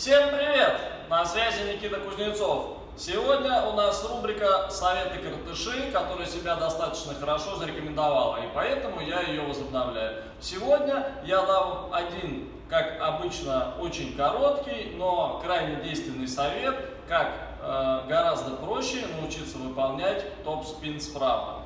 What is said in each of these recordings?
Всем привет! На связи Никита Кузнецов. Сегодня у нас рубрика «Советы картыши», которая себя достаточно хорошо зарекомендовала, и поэтому я ее возобновляю. Сегодня я дам один, как обычно, очень короткий, но крайне действенный совет, как э, гораздо проще научиться выполнять топ-спин справа.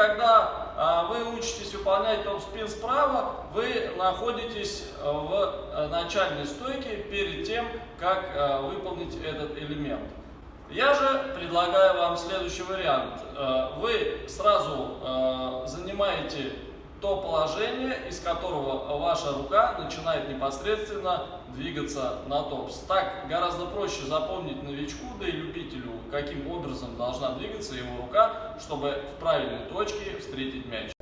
Когда а, вы учитесь выполнять топ-спин справа, вы находитесь в э, начальной стойке перед тем, как а, выполнить этот элемент. Я же предлагаю вам следующий вариант. Э, вы сразу э, занимаете то положение, из которого ваша рука начинает непосредственно двигаться на топс. Так гораздо проще запомнить новичку, да и любителю, каким образом должна двигаться его рука, чтобы в правильной точке встретить мяч.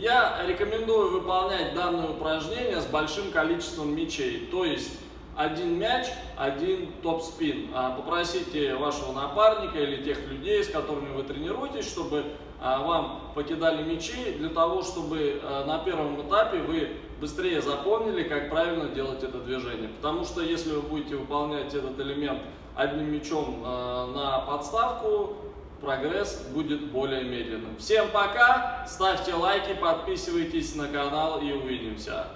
Я рекомендую выполнять данное упражнение с большим количеством мячей, то есть один мяч, один топ-спин. А попросите вашего напарника или тех людей, с которыми вы тренируетесь, чтобы а, вам покидали мячи, для того, чтобы а, на первом этапе вы быстрее запомнили, как правильно делать это движение. Потому что если вы будете выполнять этот элемент одним мячом на подставку, прогресс будет более медленным. Всем пока, ставьте лайки, подписывайтесь на канал и увидимся.